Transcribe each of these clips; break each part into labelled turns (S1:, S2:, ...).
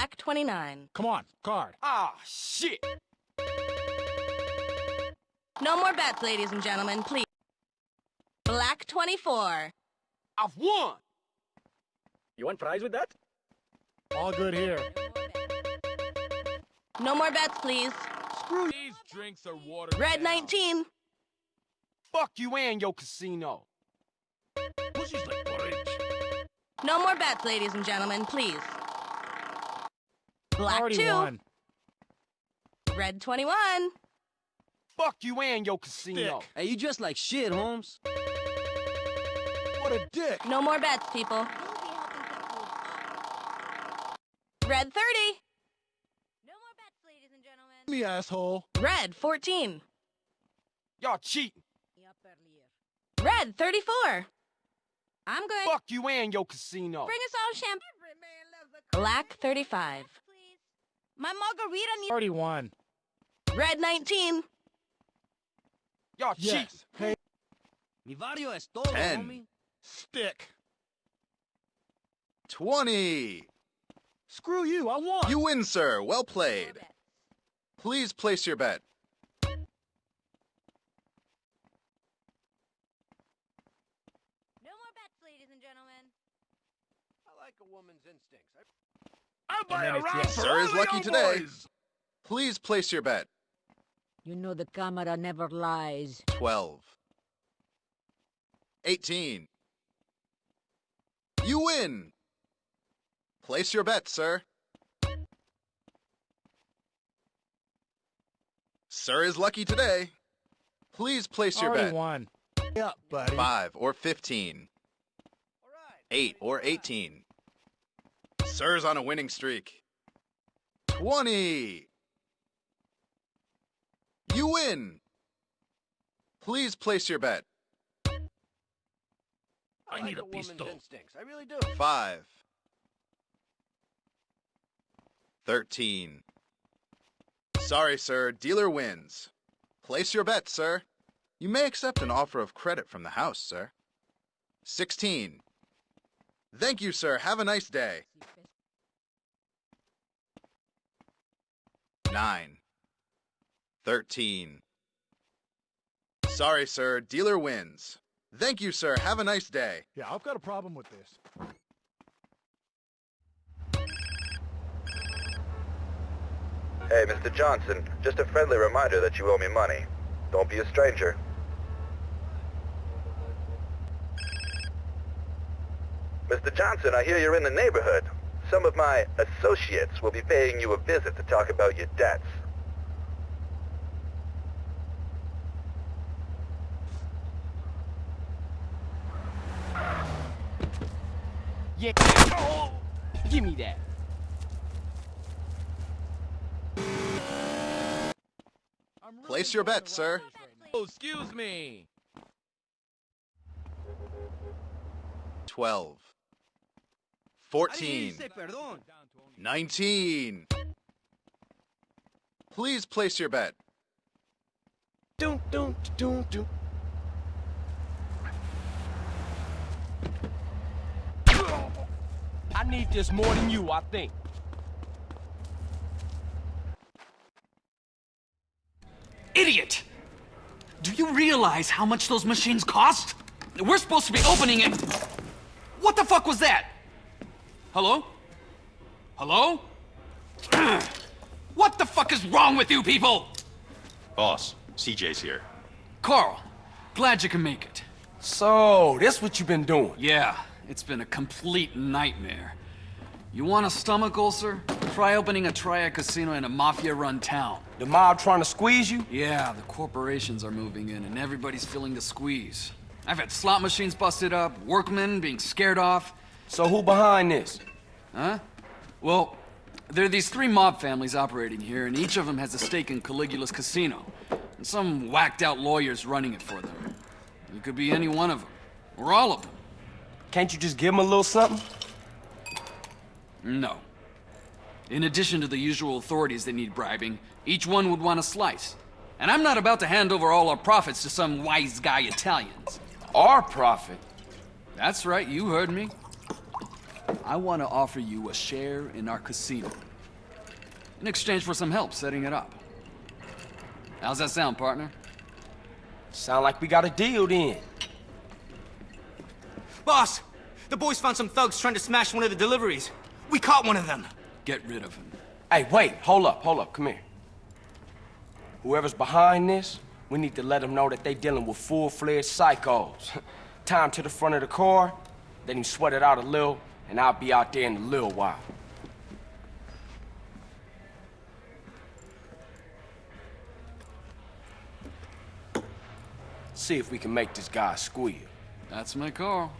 S1: Black 29.
S2: Come on, card.
S3: Ah, shit.
S1: No more bets, ladies and gentlemen, please. Black 24.
S3: I've won.
S4: You want fries with that?
S2: All good here.
S1: No more bets, please.
S2: Screw These drinks are water.
S1: Red
S2: down.
S1: 19.
S3: Fuck you and your casino.
S2: Pussy's like porridge.
S1: No more bets, ladies and gentlemen, please. Black
S2: Already
S1: 2.
S2: won.
S1: Red 21.
S3: Fuck you and your casino.
S2: Dick.
S5: Hey, you just like shit, Holmes.
S2: What a dick.
S1: No more bets, people. Red 30. No more bets, ladies and gentlemen.
S2: Me asshole.
S1: Red 14.
S3: Y'all cheating.
S1: Red 34. I'm good.
S3: Fuck you and your casino.
S1: Bring us all champagne. Black 35. My margarita needs
S2: Already won.
S1: Red 19.
S3: Y'all cheating.
S2: Yes. Hey,
S5: Mi barrio es todo,
S6: Ten.
S5: homie.
S2: stick.
S6: 20.
S2: Screw you, I won.
S6: You win, sir. Well played. Please place your bet.
S1: No more bets, ladies and gentlemen.
S4: I like a woman's instincts.
S2: I'll buy a round for
S6: Sir
S2: all
S6: is lucky
S2: old
S6: today.
S2: boys.
S6: Please place your bet.
S7: You know the camera never lies.
S6: 12. 18. You win. Place your bet, sir. Sir is lucky today. Please place your
S2: Already
S6: bet.
S2: won. Yeah, buddy.
S6: 5 or 15. 8 or 18. Sir's on a winning streak. 20. You win. Please place your bet.
S4: I,
S2: I
S4: like
S2: need a
S4: a woman's
S2: pistol.
S4: instincts. I really do.
S6: 5. 13. Sorry, sir. Dealer wins. Place your bet, sir. You may accept an offer of credit from the house, sir. 16. Thank you, sir. Have a nice day. 9. 13. Sorry, sir. Dealer wins. Thank you, sir. Have a nice day.
S2: Yeah, I've got a problem with this.
S8: Hey, Mr. Johnson, just a friendly reminder that you owe me money. Don't be a stranger. Mr. Johnson, I hear you're in the neighborhood. Some of my associates will be paying you a visit to talk about your debts.
S3: Yeah. Oh, give me that.
S2: Really
S6: Place your
S2: enjoying
S6: bet, sir.
S2: rivalries right now. Oh, excuse me.
S6: 12.
S5: Ahí
S6: 14. 19. Please place your bet.
S3: Doom, doom, doom. I need this more than you, I think.
S9: Idiot! Do you realize how much those machines cost? We're supposed to be opening it. What the fuck was that? Hello? Hello? what the fuck is wrong with you people?
S10: Boss, CJ's here.
S9: Carl, glad you can make it.
S3: So, this what you've been doing?
S9: Yeah, it's been a complete nightmare. You want a stomach ulcer? Try opening a triad casino in a mafia-run town.
S3: The mob trying to squeeze you?
S9: Yeah, the corporations are moving in and everybody's feeling the squeeze. I've had slot machines busted up, workmen being scared off.
S3: So who behind this?
S9: Huh? Well, there are these three mob families operating here, and each of them has a stake in Caligula's casino. And some whacked out lawyers running it for them. You could be any one of them, or all of them.
S3: Can't you just give him a little something?
S9: No. In addition to the usual authorities that need bribing, each one would want a slice. And I'm not about to hand over all our profits to some wise guy Italians.
S3: Our profit.
S9: That's right, you heard me. I want to offer you a share in our casino. in exchange for some help setting it up. How's that sound, partner?
S3: Sound like we got a deal then.
S11: Boss, the boys found some thugs trying to smash one of the deliveries. We caught one of them.
S9: Get rid of him.
S3: Hey, wait, hold up, hold up, come here. Whoever's behind this, we need to let them know that they're dealing with full-fledged psychos. Tie 'em to the front of the car, let him sweat it out a little, and I'll be out there in a little while. See if we can make this guy squeal.
S9: That's my car.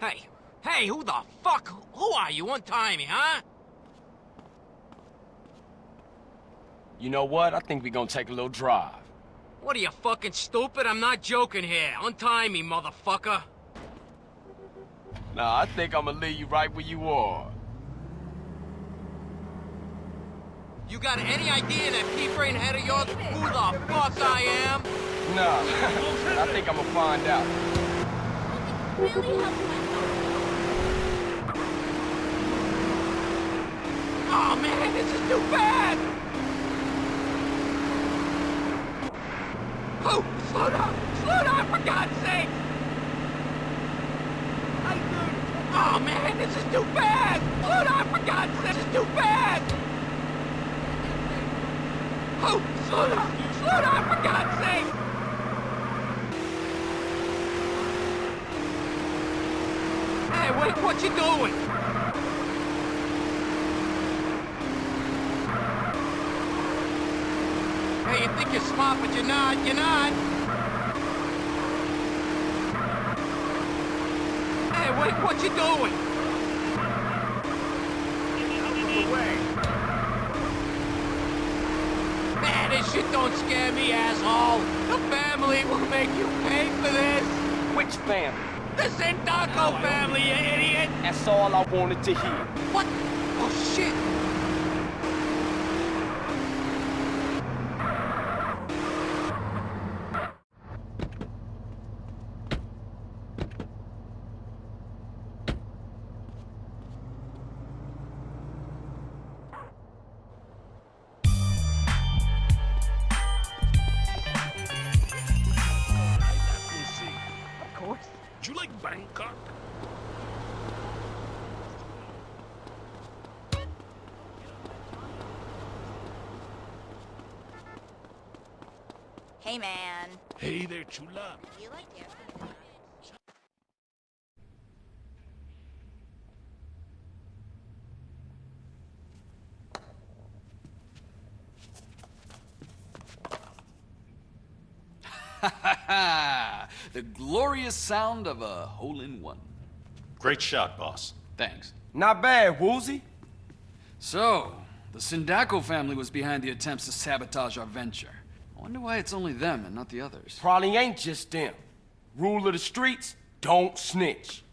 S11: Hey, hey, who the fuck? Who are you? Untie me, huh?
S3: You know what? I think we gonna take a little drive.
S11: What are you fucking stupid? I'm not joking here. Untie me, motherfucker.
S3: Nah, I think I'm gonna leave you right where you are.
S11: You got any idea that pea-brain head of yours who the fuck I am?
S3: Nah, I think I'm gonna find out.
S1: Really
S11: Oh man, this is too bad! Oh, slow down! Slow down, for God's sake! Oh man, this is too bad! Slow down, for God's sake! This is too bad! Oh, slow down! Slow down, for God's sake! Hey, wait, what you doing? Hey, you think you're but you're not. You're not. Hey, what, what you doing? Man, this shit don't scare me, asshole. The family will make you pay for this.
S3: Which family?
S11: The Sindacco family, you idiot.
S3: That's all I wanted to hear.
S11: What?
S2: Bangkok?
S1: Hey, man.
S2: Hey there, chula.
S1: You like your
S9: the glorious sound of a hole-in-one.
S10: Great shot, boss.
S9: Thanks.
S3: Not bad, Woozie.
S9: So, the Sindacco family was behind the attempts to sabotage our venture. I wonder why it's only them and not the others.
S3: Probably ain't just them. Rule of the streets, don't snitch.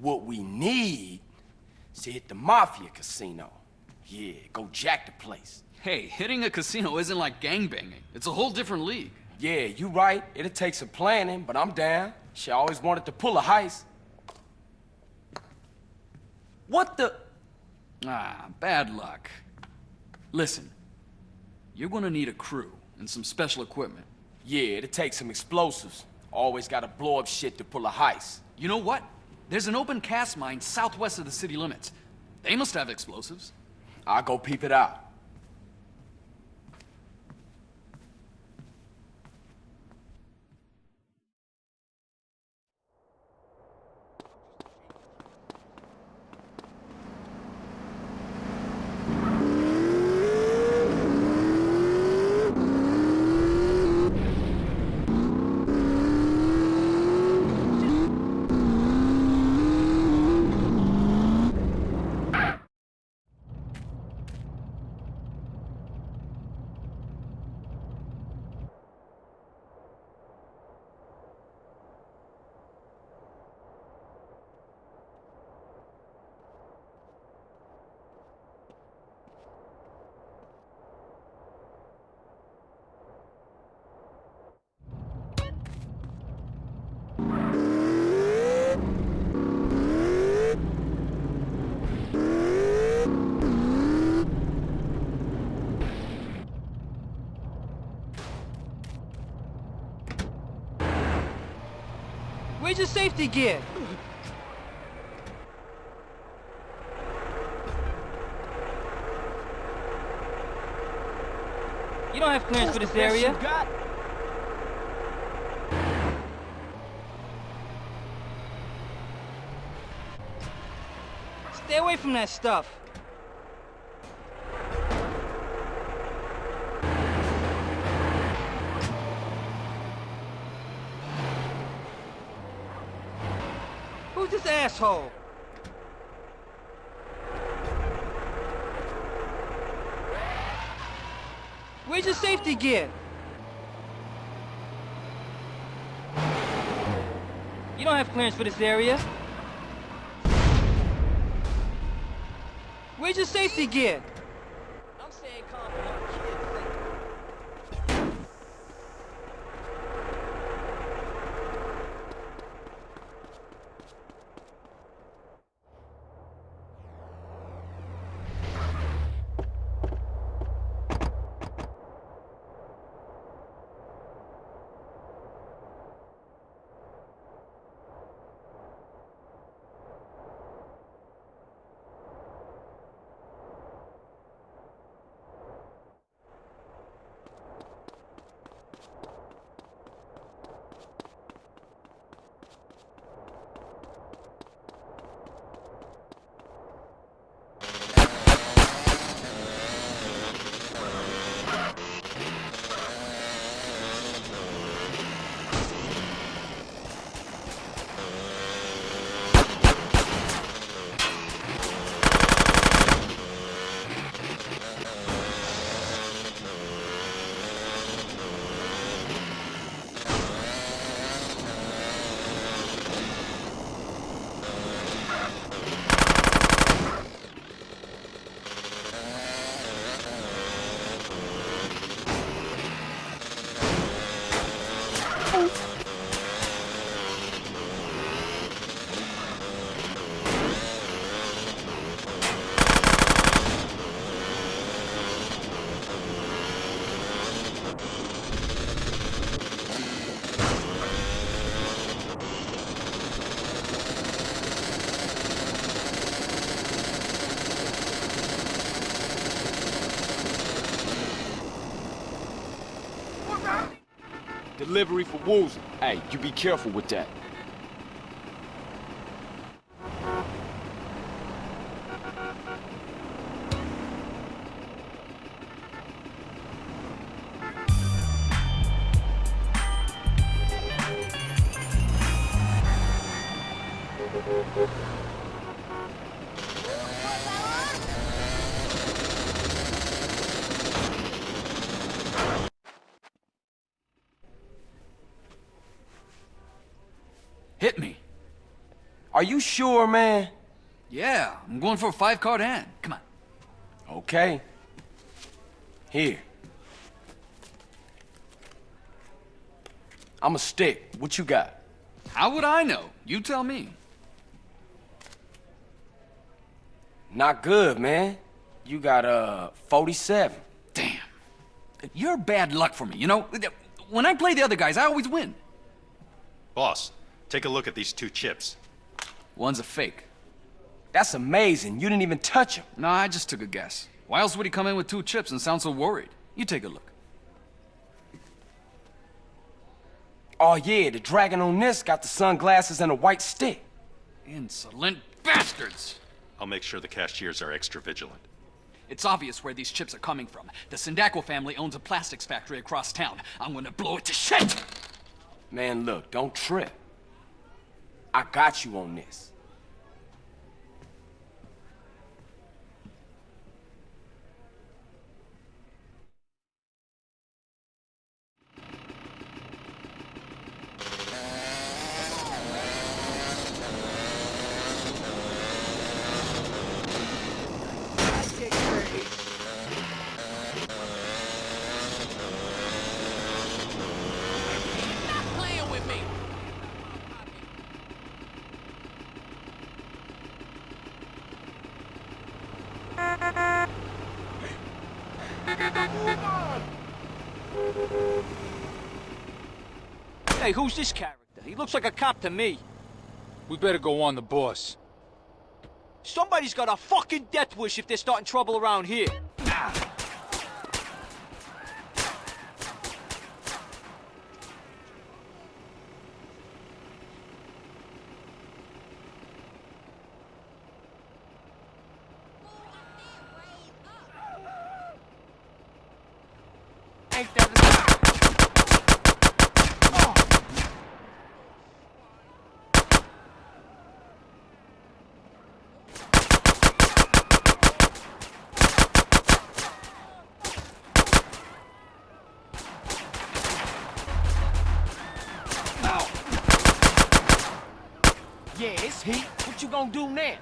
S3: What we need is to hit the Mafia Casino. Yeah, go jack the place.
S9: Hey, hitting a casino isn't like gangbanging. It's a whole different league.
S3: Yeah, you right. It'll take some planning, but I'm down. She always wanted to pull a heist. What the?
S9: Ah, bad luck. Listen, you're gonna need a crew and some special equipment.
S3: Yeah, it'll take some explosives. Always gotta blow up shit to pull a heist.
S9: You know what? There's an open cast mine southwest of the city limits. They must have explosives.
S3: I'll go peep it out.
S11: Where's your safety gear? You don't have clearance for this area. Stay away from that stuff. Who's this asshole? Where's your safety gear? You don't have clearance for this area. Where's your safety gear?
S3: Delivery for Woozie. Hey, you be careful with that. Sure, man?
S9: Yeah, I'm going for a five card hand. Come on.
S3: Okay. Here. I'm a stick. What you got?
S9: How would I know? You tell me.
S3: Not good, man. You got, uh, 47.
S9: Damn. You're bad luck for me, you know? When I play the other guys, I always win.
S10: Boss, take a look at these two chips.
S9: One's a fake.
S3: That's amazing. You didn't even touch him.
S9: No, I just took a guess. Why else would he come in with two chips and sound so worried? You take a look.
S3: Oh, yeah, the dragon on this got the sunglasses and a white stick.
S9: Insolent bastards!
S10: I'll make sure the cashiers are extra vigilant.
S9: It's obvious where these chips are coming from. The Sindacco family owns a plastics factory across town. I'm gonna blow it to shit!
S3: Man, look, don't trip. I got you on this.
S11: Stop playing with me! Hey, who's this character? He He looks like a cop to me.
S12: We better go on the boss.
S11: Somebody's got a fucking death wish if they're starting trouble around here.
S3: Ain't that a Yeah, it's heat. What you gonna do now?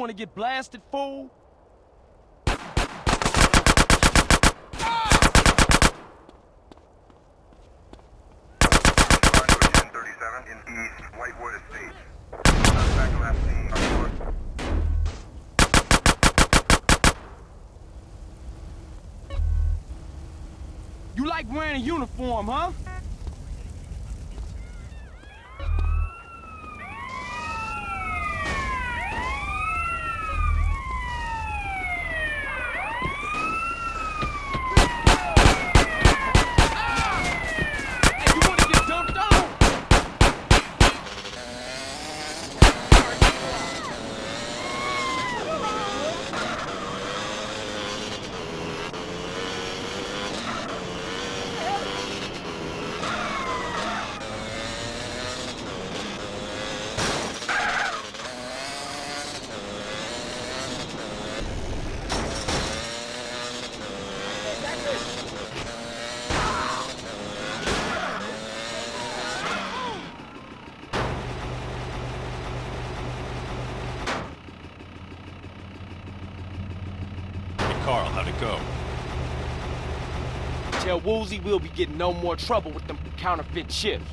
S3: You wanna get blasted, fool? You like wearing a uniform, huh? Hey, you wanna get dumped on?
S10: Hey, Carl, how'd it go?
S3: Woozie we'll be getting no more trouble with them counterfeit chips.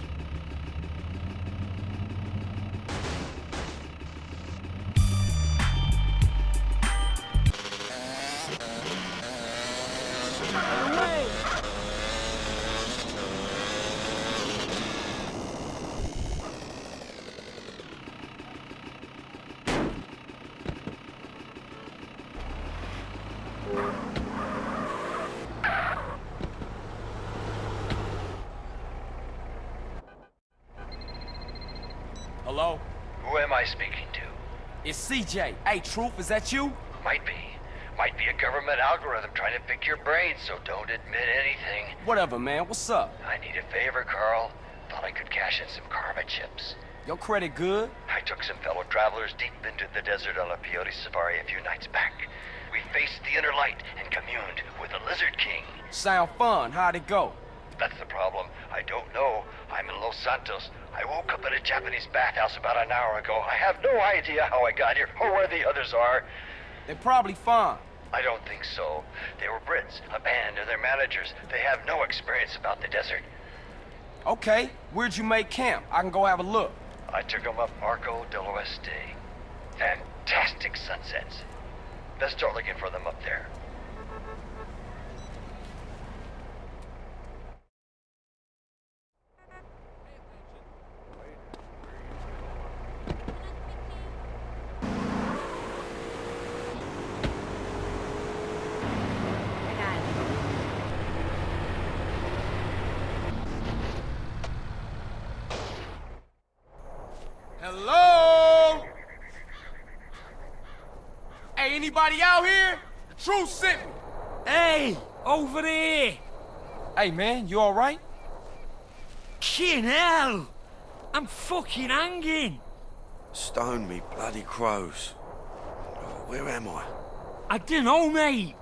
S3: CJ. Hey, Truth, is that you?
S8: Might be. Might be a government algorithm trying to pick your brain, so don't admit anything.
S3: Whatever, man. What's up?
S8: I need a favor, Carl. Thought I could cash in some karma chips.
S3: Your credit good?
S8: I took some fellow travelers deep into the desert on a peyote safari a few nights back. We faced the inner light and communed with the Lizard King.
S3: Sound fun. How'd it go?
S8: That's the problem. I don't know. I'm in Los Santos. I woke up at a Japanese bathhouse about an hour ago. I have no idea how I got here or where the others are.
S3: They're probably fine.
S8: I don't think so. They were Brits, a band, and their managers. They have no experience about the desert.
S3: Okay, where'd you make camp? I can go have a look.
S8: I took them up Arco del Oeste. Fantastic sunsets. Best start looking for them up there.
S3: Hello? Hey, anybody out here? The truth sent me.
S13: Hey, over there.
S3: Hey, man, you all right?
S13: Kin hell! I'm fucking hanging!
S14: Stone me bloody crows. Oh, Where am I?
S13: I don't know, mate.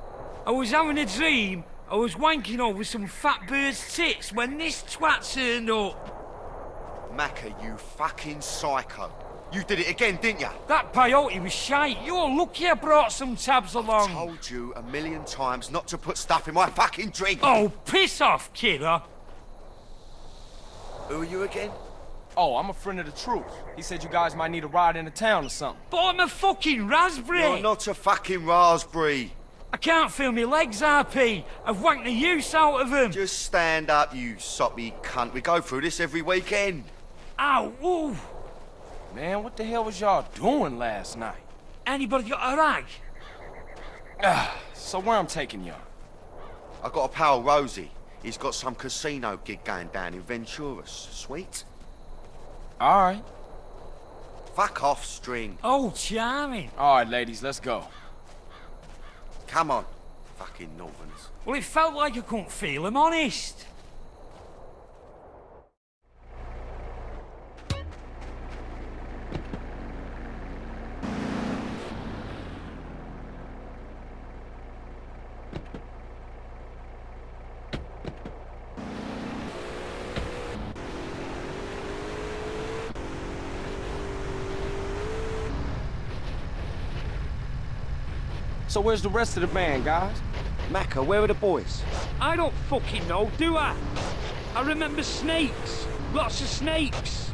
S13: I was having a dream. I was wanking over some fat bird's tits when this twat turned up.
S14: Maccer, you fucking psycho. You did it again, didn't you?
S13: That peyote was shite. You're lucky I brought some tabs along.
S14: I Told you a million times not to put stuff in my fucking drink.
S13: Oh, piss off, kidder.
S14: Who are you again?
S3: Oh, I'm a friend of the truth. He said you guys might need a ride into town or something.
S13: But I'm a fucking raspberry.
S14: You're not a fucking raspberry.
S13: I can't feel my legs, RP. I've wanked the use out of them.
S14: Just stand up, you soppy cunt. We go through this every weekend.
S13: Ow, ooh.
S3: Man, what the hell was y'all doing last night?
S13: Anybody got a rag?
S3: Ah, so where I'm taking y'all?
S14: I got a pal, Rosie. He's got some casino gig going down in Venturas. Sweet?
S3: All right.
S14: Fuck off, string.
S13: Oh, charming.
S3: All right, ladies, let's go.
S14: Come on, fucking Northerns.
S13: Well, it felt like I couldn't feel him, honest.
S3: Where's the rest of the band, guys?
S14: Maccer, where are the boys?
S13: I don't fucking know, do I? I remember snakes. Lots of snakes.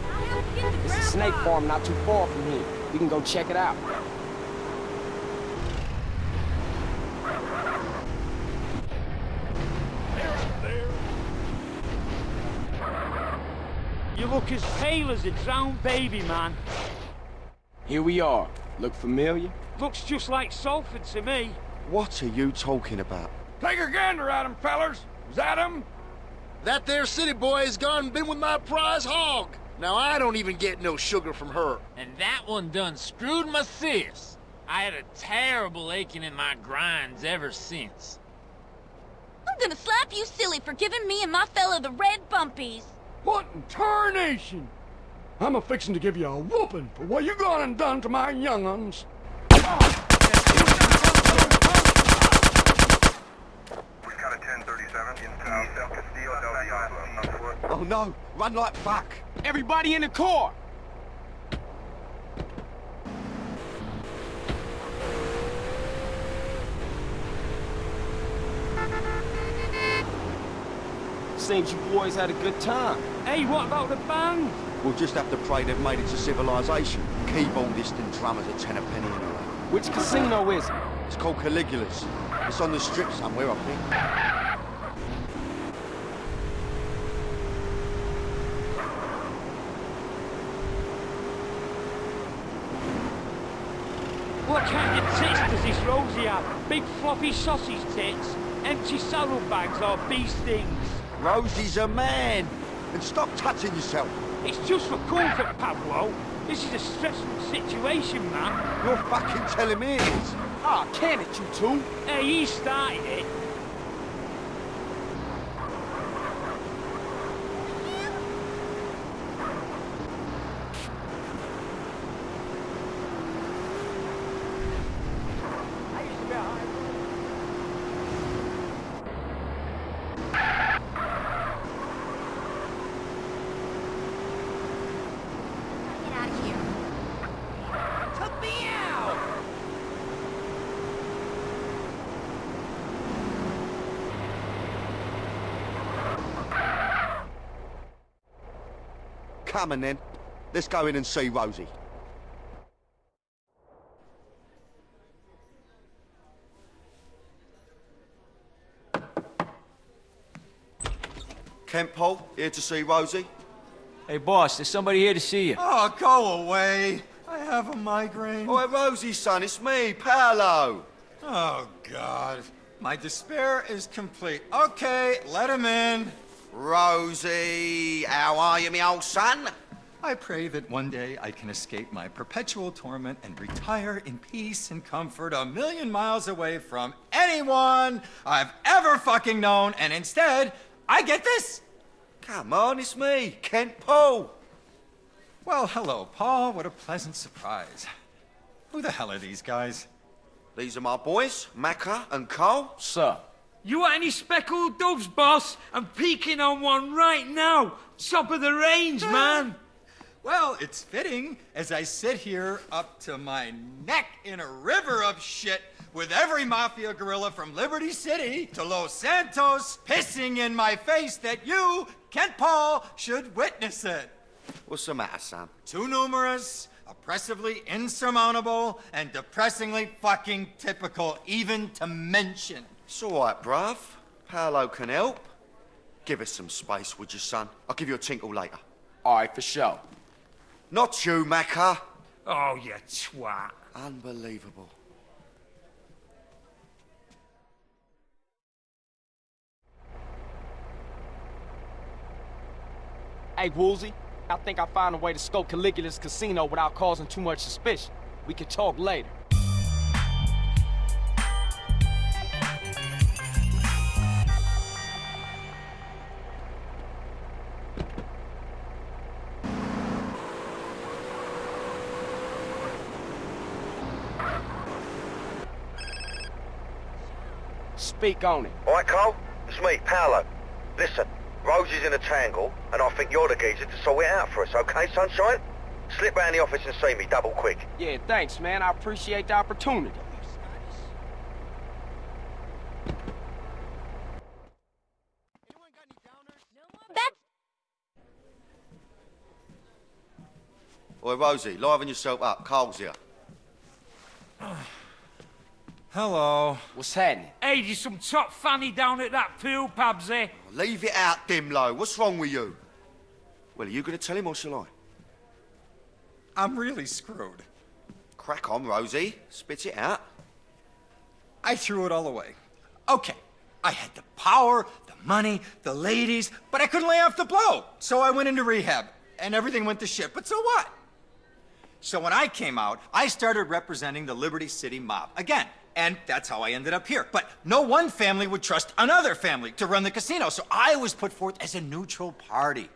S3: There's a snake farm not too far from here. We can go check it out.
S13: You look as pale as a drowned baby, man.
S3: Here we are. Look familiar?
S13: Looks just like Salford to me.
S14: What are you talking about?
S2: Take a gander at him, fellers. Is that him?
S4: That there city boy has gone and been with my prize hog. Now I don't even get no sugar from her.
S11: And that one done screwed my sis. I had a terrible aching in my grinds ever since.
S1: I'm gonna slap you silly for giving me and my fella the red bumpies.
S2: What in tarnation? I'm a fixin' to give you a whooping for what you gone and done to my young uns.
S14: Oh no, run like fuck.
S3: Everybody in the car! Seems you boys had a good time.
S13: Hey, what about the band?
S14: We'll just have to pray they've made it to civilization. Keyboardist and drummers a ten a penny anyway.
S3: Which casino is it?
S14: It's called Caligula's. It's on the strip somewhere, I think.
S13: What kind of tits does this Rosie have? Big floppy sausage tits? Empty saddlebags or bee stings?
S14: Rosie's a man. And stop touching yourself.
S13: It's just for comfort, Pablo. This is a stressful situation, man.
S14: You're fucking telling me it is.
S3: Ah, can it, you two?
S13: Hey, he started it.
S1: Get out of here.
S11: Cut me out!
S14: Come on then. Let's go in and see Rosie. Kent Paul, here to see Rosie.
S11: Hey, boss, there's somebody here to see you.
S15: Oh, go away. I have a migraine.
S14: Oh, Rosie, son, it's me, Paolo.
S15: Oh, God. My despair is complete. Okay, let him in.
S14: Rosie, how are you, me old son?
S15: I pray that one day I can escape my perpetual torment and retire in peace and comfort a million miles away from anyone I've ever fucking known, and instead, I get this.
S14: Come on, it's me, Kent Paul.
S15: Well, hello, Paul. What a pleasant surprise. Who the hell are these guys?
S14: These are my boys, Maccer and Cole.
S3: Sir.
S13: You want any speckled doves, boss? I'm peeking on one right now. Top of the range, man.
S15: Well, it's fitting as I sit here up to my neck in a river of shit with every mafia gorilla from Liberty City to Los Santos pissing in my face that you, Kent Paul, should witness it.
S14: What's the matter, son?
S15: Too numerous, oppressively insurmountable, and depressingly fucking typical, even to mention.
S14: It's all right, bruv. Paolo can help. Give us some space, would you, son? I'll give you a tinkle later.
S3: All right, for sure.
S14: Not you, Maccer.
S13: Oh, you twat.
S14: Unbelievable.
S3: Hey, Woozie, I think I found a way to scope Caligula's casino without causing too much suspicion. We can talk later. Speak on it.
S8: All right, Cole? It's me, Paolo. Listen, Rosie's in a tangle, and I think you're the geezer to sort it out for us, okay, sunshine? Slip round the office and see me, double quick.
S3: Yeah, thanks, man. I appreciate the opportunity.
S1: That's
S14: Oi, Rosie, liven yourself up. Cole's here.
S15: Hello.
S3: What's happening?
S13: Hey, there's some top fanny down at that pool, Pabsy.
S14: Leave it out, Dimlo. What's wrong with you? Well, are you going to tell him or shall I?
S15: I'm really screwed.
S14: Crack on, Rosie. Spit it out.
S15: I threw it all away. Okay, I had the power, the money, the ladies, but I couldn't lay off the blow. So I went into rehab, and everything went to shit. But so what? So when I came out, I started representing the Liberty City mob again. And that's how I ended up here. But no one family would trust another family to run the casino, so I was put forth as a neutral party.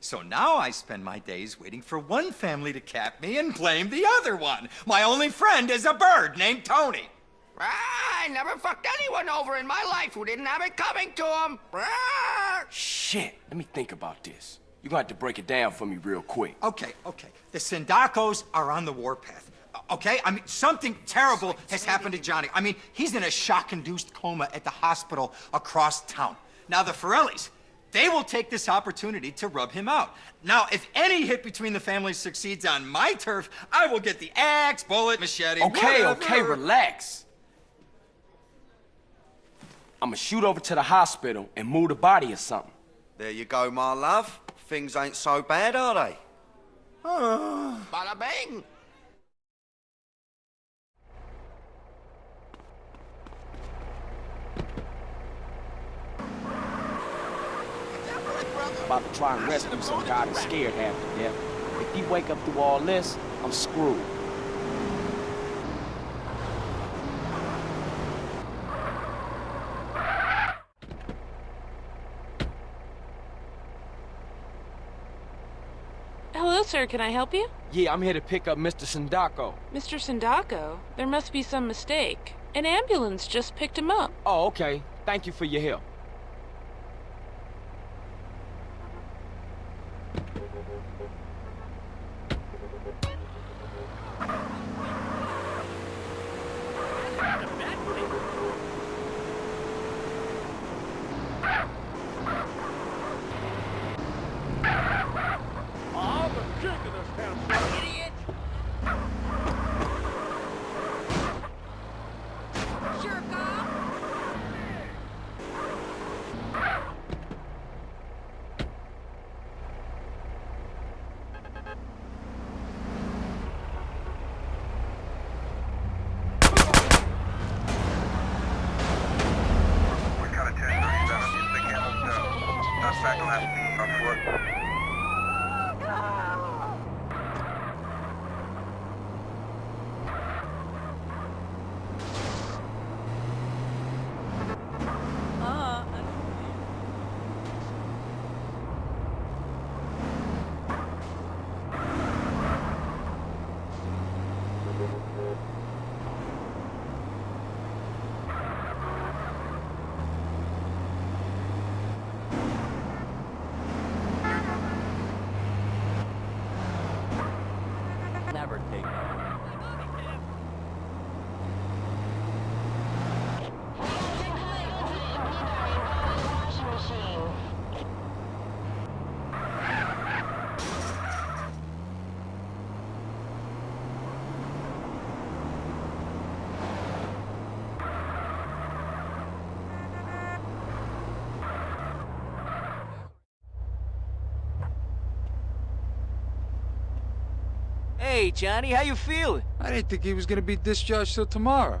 S15: So now I spend my days waiting for one family to cap me and blame the other one. My only friend is a bird named Tony.
S3: Ah, I never fucked anyone over in my life who didn't have it coming to him. Ah. Shit, let me think about this. You're gonna have to break it down for me real quick.
S15: Okay, okay. The Sindaccos are on the warpath. Okay? I mean, something terrible has happened to Johnny. I mean, he's in a shock-induced coma at the hospital across town. Now, the Forellis, they will take this opportunity to rub him out. Now, if any hit between the families succeeds on my turf, I will get the axe, bullet, machete,
S3: Okay,
S15: whatever.
S3: okay, relax. I'ma shoot over to the hospital and move the body or something.
S14: There you go, my love. Things ain't so bad, are they? Ah.
S3: Bada bing! About to try and rescue some guy that's scared half to death. If he wake up through all this, I'm screwed.
S16: Hello, sir. Can I help you?
S3: Yeah, I'm here to pick up Mr. Sindacco.
S16: Mr. Sindacco? There must be some mistake. An ambulance just picked him up.
S3: Oh, okay. Thank you for your help.
S8: Foot.
S1: Uh,
S5: Hey, Johnny, how you feeling?
S12: I didn't think he was gonna be discharged till tomorrow.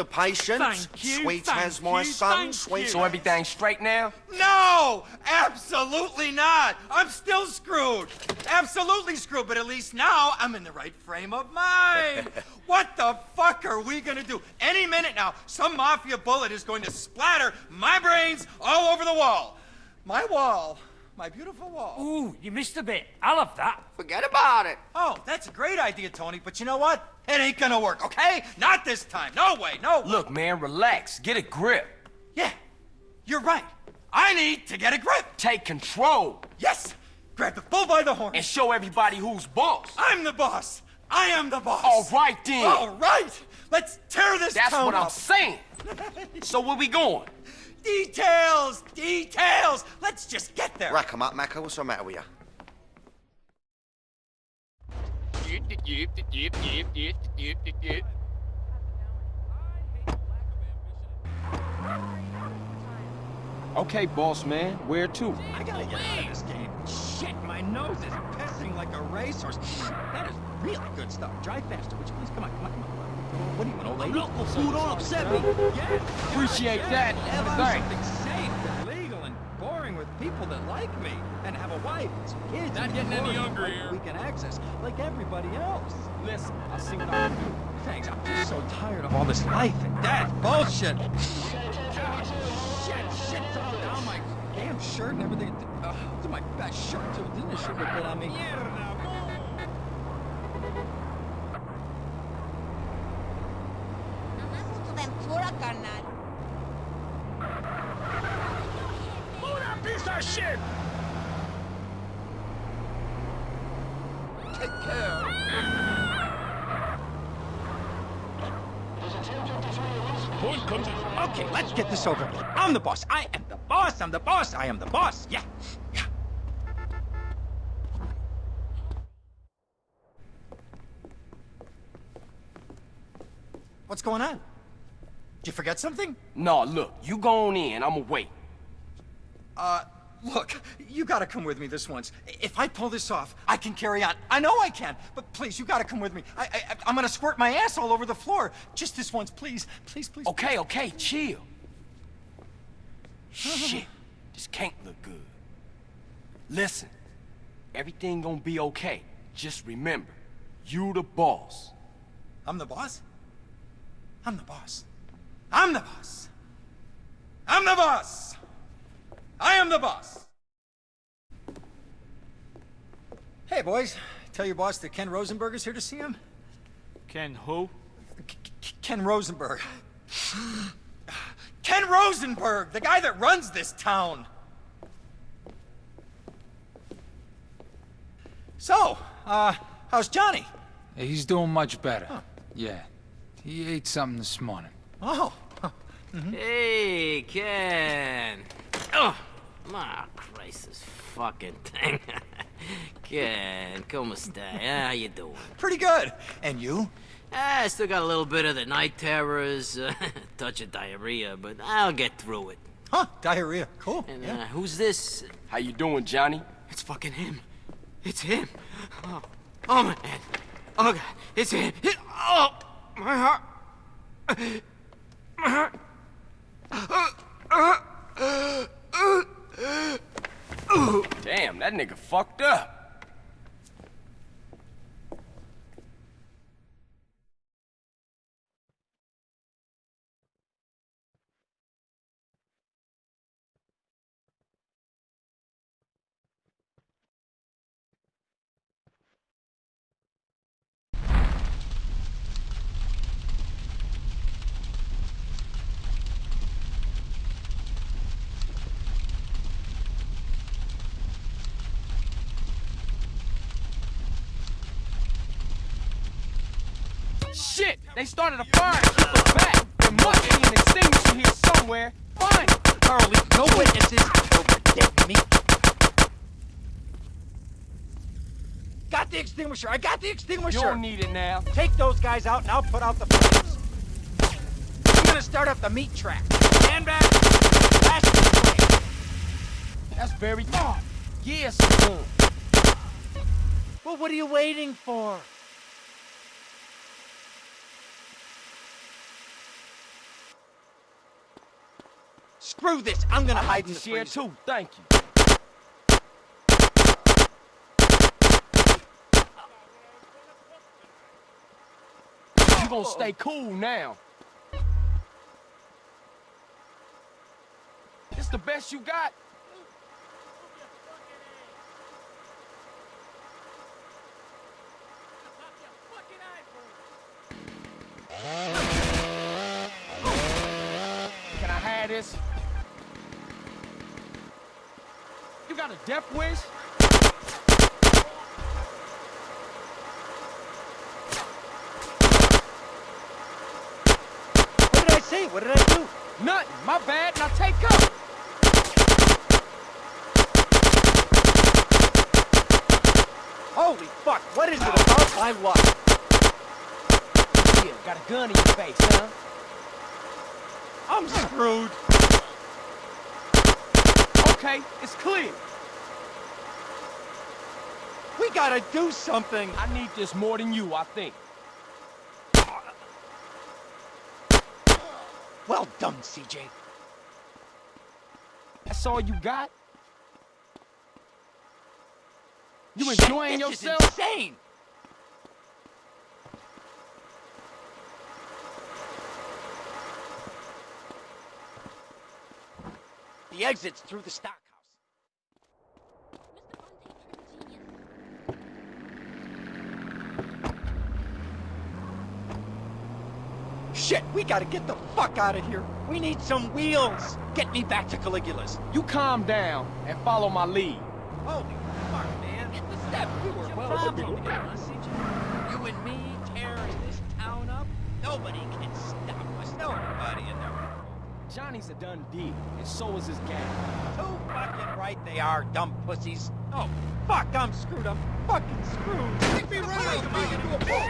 S15: The
S14: patient.
S15: Thank you,
S14: Sweet
S15: thank
S14: as my
S15: you,
S14: son,
S15: thank
S14: sweet.
S3: So everything's straight now?
S15: No! Absolutely not! I'm still screwed! Absolutely screwed, but at least now I'm in the right frame of mind! what the fuck are we gonna do? Any minute now, some mafia bullet is going to splatter my brains all over the wall! My wall. My beautiful wall.
S13: Ooh, you missed a bit. I love that.
S15: Forget about it. Oh, that's a great idea, Tony, but you know what? It ain't gonna work, okay? Not this time. No way, no way.
S3: Look, man, relax. Get a grip.
S15: Yeah, you're right. I need to get a grip.
S3: Take control.
S15: Yes! Grab the bull by the horn.
S3: And show everybody who's boss.
S15: I'm the boss. I am the boss.
S3: All right, then.
S15: All right. Let's tear this
S3: That's
S15: town
S3: what I'm
S15: up.
S3: saying. so where we going?
S15: Details! Details! Let's just get there.
S14: Rack 'em up, Maccer. What's the matter with you?
S3: Okay, boss man. Where to?
S15: I gotta get out of this game. Shit, my nose is pissing like a racehorse. That is really good stuff. Drive faster, would you please? Come on, come on, come on. What do you want, old lady?
S5: Local food don't upset me.
S15: Yeah.
S3: Appreciate
S15: yeah,
S3: that. Thanks.
S15: something safe and legal and boring with people that like me and have a wife and some kids.
S11: Not getting any younger here.
S15: We can access like everybody else.
S3: Listen, I'll see what I can do.
S15: Thanks. I'm just so tired of all this life and death bullshit. Shit, shit's all down my damn shirt and everything. Uh, this is my best shirt too. Didn't the sugar bit on me?
S1: Ventura, carnal.
S11: Move that piece of shit!
S15: Take care.
S11: Point comes in.
S15: Okay, let's get this over with. I'm the boss. I am the boss. I'm the boss. I am the boss. Yeah. Yeah. What's going on? Did you forget something?
S3: No, look, you go on in. I'ma wait.
S15: Uh, look, you gotta come with me this once. If I pull this off, I can carry on. I know I can, but please, you gotta come with me. I, I, I'm gonna squirt my ass all over the floor. Just this once, please. Please, please.
S3: Okay, okay, chill. Shit, this can't look good. Listen, everything gonna be okay. Just remember, you the boss.
S15: I'm the boss? I'm the boss. I'm the boss. I'm the boss. I am the boss. Hey, boys. Tell your boss that Ken Rosenberg is here to see him.
S12: Ken who?
S15: K- Ken Rosenberg. Ken Rosenberg, the guy that runs this town. So, uh, how's Johnny?
S12: He's doing much better. Yeah. He ate something this morning.
S15: Oh.
S5: Hey, Ken. Oh, my Christ, this fucking thing. Ken, como stai? How you doing?
S15: Pretty good. And you?
S5: Ah, I still got a little bit of the night terrors, uh, touch of diarrhea, but I'll get through it.
S15: Huh, diarrhea. Cool.
S5: And
S15: yeah.
S5: uh, who's this?
S3: How you doing, Johnny?
S5: It's fucking him. It's him. Oh, oh my head. Oh god, it's him. It, oh, my heart. My heart.
S3: Damn, that nigga fucked up. Shit! They started a fire. Us back. There must be an extinguisher here somewhere. Find it.
S15: Harley, no witnesses. Meat. Got the extinguisher. I got the extinguisher.
S3: You don't need it now.
S15: Take those guys out and I'll put out the flames. I'm gonna start up the meat track. Stand back. Last.
S3: That's very thought. Yes, son.
S15: Well, what are you waiting for? Screw this. I'm gonna hide in the
S3: Share
S15: freezer.
S3: too. Thank you. You gonna stay cool now. It's the best you got? Can I have this? You got a death wish?
S15: What did I say? What did I do?
S3: Nothing. My bad. Now take up.
S15: Holy fuck, what is it about my luck?
S3: Yeah, got a gun in your face, huh?
S15: I'm screwed.
S3: Okay, it's clear.
S15: We gotta do something.
S3: I need this more than you, I think.
S15: Well done, CJ.
S3: That's all you got? You
S15: Shit,
S3: enjoying
S15: this
S3: yourself?
S15: Is insane. The exit's through the stockhouse. Shit, we gotta get the fuck out of here. We need some wheels. Get me back to Caligula's.
S3: You calm down and follow my lead.
S15: Holy fuck, man. The step. We were well problem here, huh, CJ? You and me tearing this town up? Nobody can stop us. Nobody in there.
S3: Johnny's a done deal, and so is his gang.
S15: Too fucking right they are, dumb pussies. Oh, fuck, I'm screwed. I'm fucking screwed. Take me right out into a bull.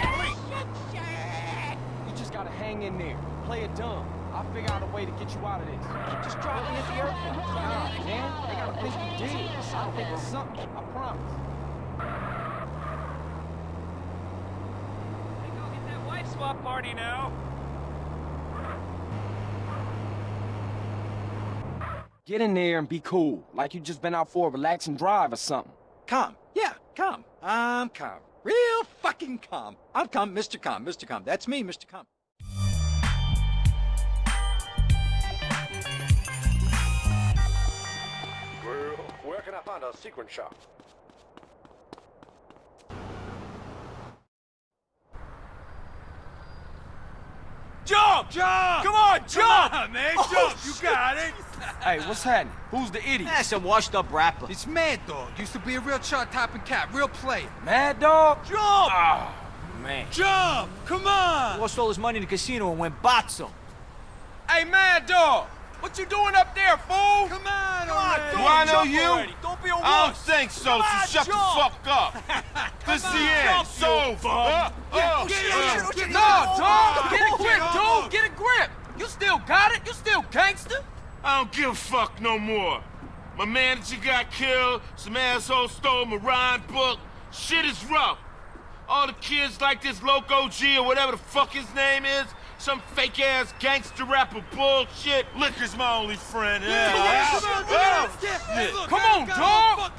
S3: You just gotta hang in there. Play it dumb. I'll figure out a way to get you out of this.
S15: Just drop me at the airport.
S3: Nah, man, they gotta think you did. I'll think of something, I promise.
S13: They go get that wife swap party now.
S3: Get in there and be cool, like you just been out for a relaxing drive or something.
S15: Calm. Yeah, calm. I'm calm. Real fucking calm. I'm calm, Mr. Calm, Mr. Calm. That's me, Mr. Calm.
S17: Well, where can I find a sequin shop?
S15: Jump! Jump! Come on, jump! Come on, man,
S3: Oh,
S15: jump! you got it!
S3: Hey, what's happening? Who's the idiot?
S15: That's some washed up rapper.
S18: It's Madd Dogg. Used to be a real chart topping cat, real player.
S3: Madd Dogg?
S15: Jump!
S3: Oh, man.
S15: Jump! Come on! Lost all his money in the casino and went boxo.
S3: Hey, Madd Dogg! What you doing up there, fool?
S15: Come on,
S3: Come on. Do I know you?
S15: already. Don't be a wuss.
S3: I don't think so,
S15: Come
S3: so
S15: on,
S3: shut the
S15: jump.
S3: fuck up. This
S15: Come
S3: the
S15: on,
S3: end.
S15: jump,
S3: It's
S15: you
S3: over.
S15: bum.
S3: Uh,
S15: Yeah,
S3: uh,
S15: get it,
S3: uh.
S15: get it, get it.
S3: No, dog! Get a grip, dude! Get a grip! You still got it? You still gangster?
S19: I don't give a fuck no more. My manager got killed, some asshole stole my rhyme book. Shit is rough. All the kids like this Loco G or whatever the fuck his name is, some fake ass gangster rapper bullshit. Liquor's my only friend. Yeah.
S3: Yeah. Come on, dog!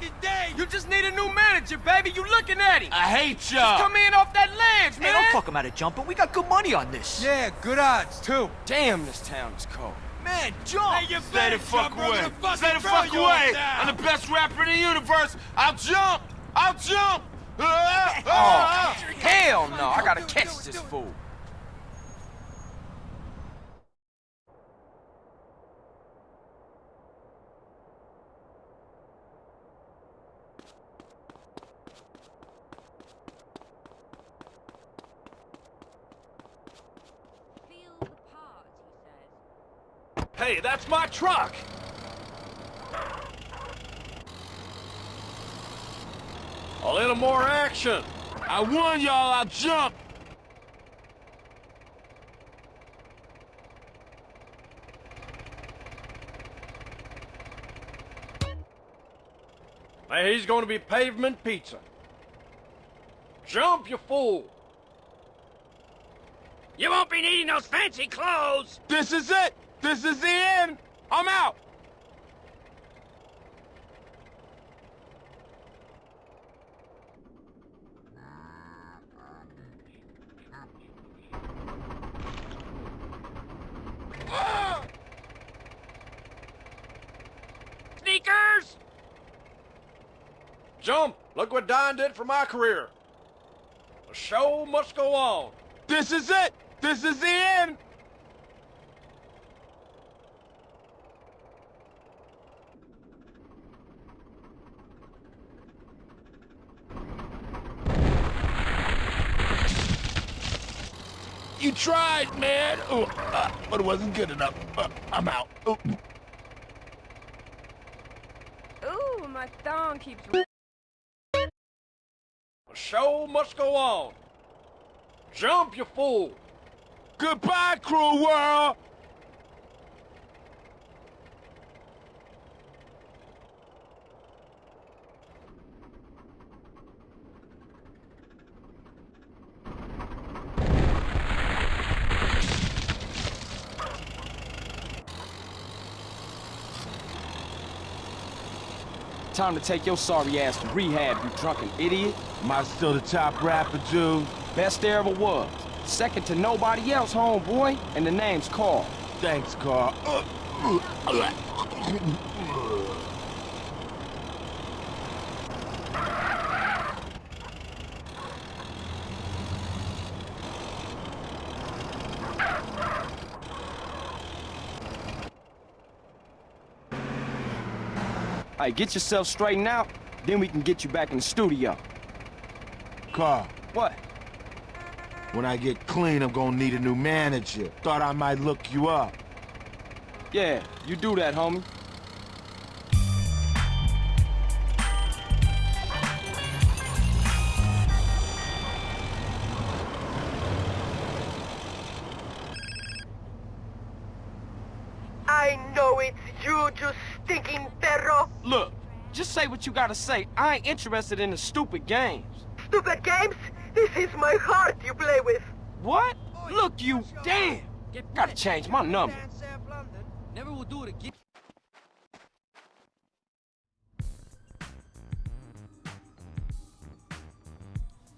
S3: You just need a new manager, baby. You looking at him.
S19: I hate
S3: Just
S19: y'all.
S3: come in off that ledge,
S15: Hey,
S3: man.
S15: don't talk him out of jumping. We got good money on this.
S18: Yeah, good odds, too.
S3: Damn, this town is cold.
S15: Man, jump! Hey, you
S19: Stay the fuck away. Stay the fuck away. I'm the best rapper in the universe. I'll jump. I'll jump. Ah,
S3: Oh,
S19: ah, ah.
S3: hell no. I gotta catch this fool.
S17: Hey, that's my truck! A little more action!
S4: I warned y'all I'll jump!
S17: Hey, he's gonna be pavement pizza. Jump, you fool!
S13: You won't be needing those fancy clothes!
S4: This is it! This is the end! I'm out!
S13: Sneakers!
S17: Jump! Look what Don did for my career. The show must go on.
S4: This is it! This is the end! Tried, man! Oh, uh, but it wasn't good enough. Uh, I'm out. Oh.
S20: Ooh, my thong keeps...
S17: The show must go on. Jump, you fool!
S4: Goodbye, cruel world!
S3: Time to take your sorry ass to rehab, you drunken idiot.
S4: Am I still the top rapper, dude?
S3: Best there ever was. Second to nobody else, homeboy. And the name's Carl.
S4: Thanks, Carl. Uh, uh, uh.
S3: Hey, get yourself straightened out, then we can get you back in the studio.
S4: Carl.
S3: What?
S4: When I get clean, I'm gonna need a new manager. Thought I might look you up.
S3: Yeah, you do that, homie. What you gotta say. I ain't interested in the stupid games.
S15: Stupid games? This is my heart you play with.
S3: What? Look, you damn! Gotta change my number.
S21: Never will do it again.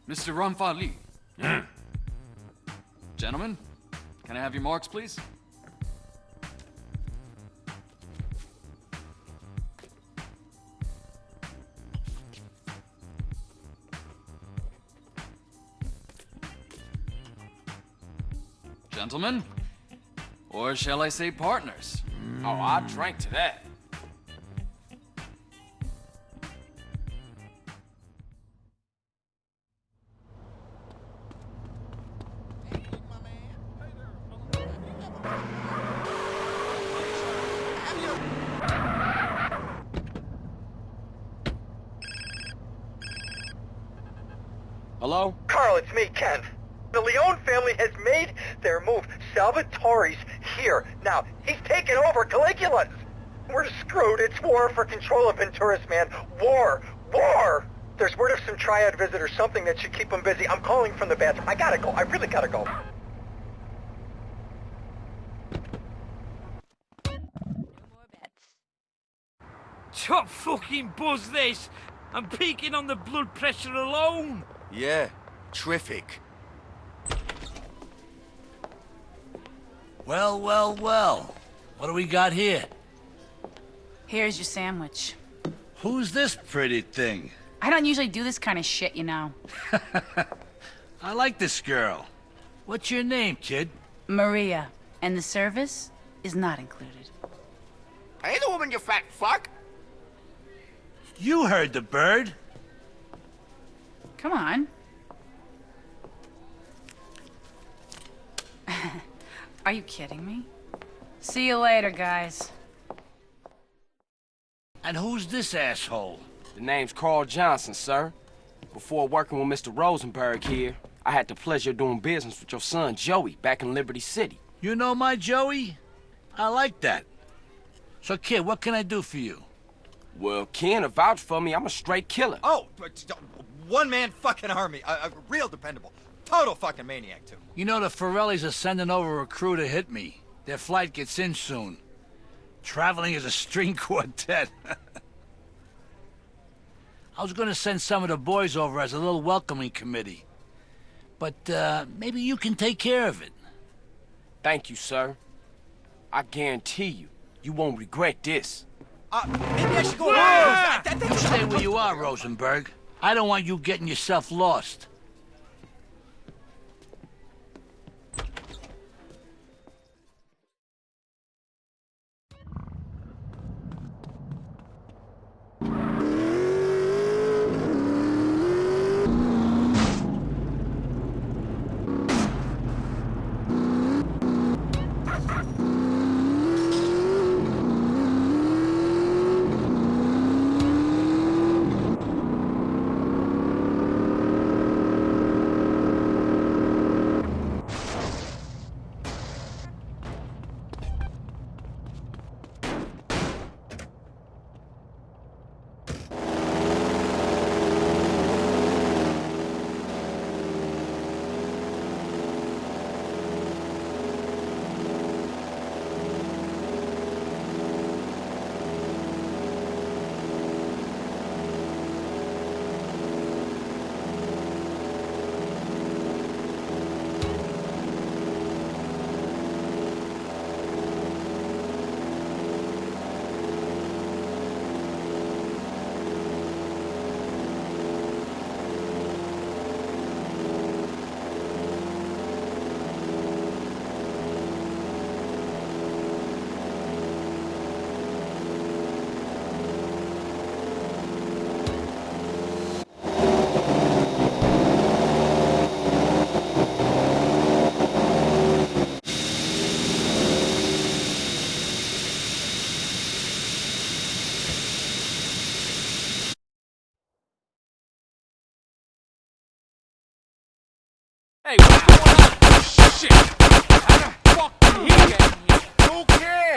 S9: Mr. Ramfali. Hmm. Gentlemen, can I have your marks, please? Gentlemen? Or shall I say partners?
S3: Oh, I drank to that.
S15: Now, he's taken over Caligula's. We're screwed. It's war for control of Venturas, man. War! War! There's word of some triad visitors, something that should keep them busy. I'm calling from the bathroom. I gotta go. I really gotta go.
S13: Top fucking buzz this! I'm peaking on the blood pressure alone!
S14: Yeah, terrific.
S22: Well, well, well. What do we got here?
S23: Here's your sandwich.
S22: Who's this pretty thing?
S23: I don't usually do this kind of shit, you know.
S22: I like this girl. What's your name, kid?
S23: Maria. And the service is not included.
S21: Hey, the woman, you fat fuck!
S22: You heard the bird.
S23: Come on. Are you kidding me? See you later, guys.
S22: And who's this asshole?
S3: The name's Carl Johnson, sir. Before working with Mr. Rosenberg here, I had the pleasure of doing business with your son, Joey, back in Liberty City.
S22: You know my Joey? I like that. So, kid, what can I do for you?
S3: Well, Ken, to vouch for me, I'm a straight killer.
S15: Oh, uh, one man fucking army. A, a real dependable. Total fucking maniac, too.
S22: You know the Forellis are sending over a crew to hit me. Their flight gets in soon. Traveling as a string quartet. I was gonna send some of the boys over as a little welcoming committee. But, uh, maybe you can take care of it.
S3: Thank you, sir. I guarantee you, you won't regret this.
S15: Uh, maybe I should go...
S22: Ah! You stay where you are, Rosenberg. I don't want you getting yourself lost.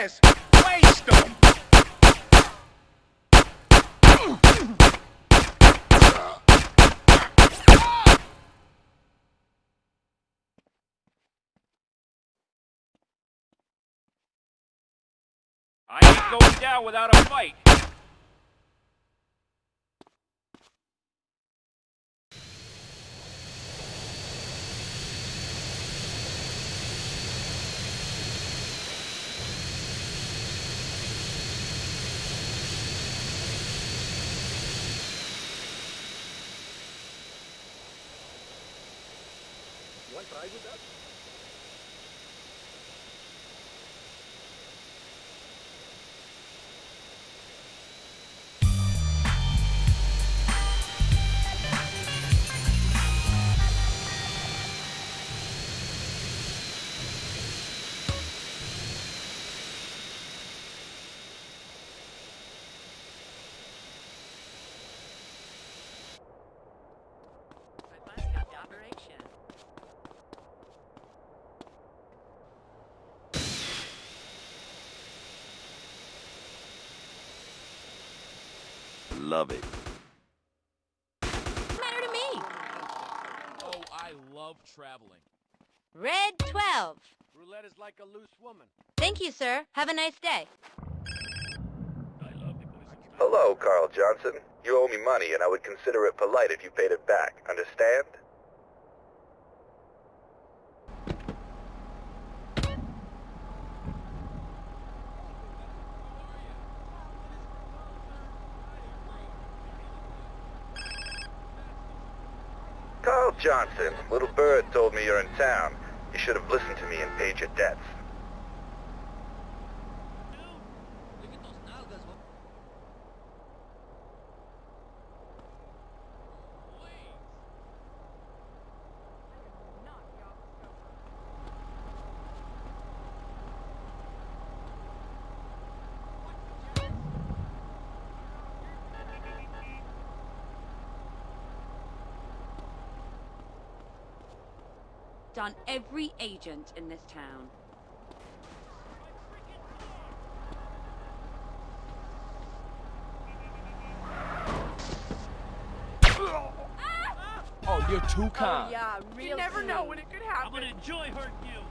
S17: Cares? Waste him! I ain't going down without a fight.
S20: Love it.
S1: matter to me?
S17: Oh, I love traveling.
S1: Red 12.
S17: Roulette is like a loose woman.
S1: Thank you, sir. Have a nice day.
S24: Hello, Carl Johnson. You owe me money, and I would consider it polite if you paid it back. Understand? Carl Johnson, little bird told me you're in town. You should have listened to me and paid your debts.
S20: Picked on every agent in this town.
S3: Oh, you're too oh, kind.
S20: yeah, real
S25: You never know when it could happen.
S17: I'm gonna enjoy hurting you.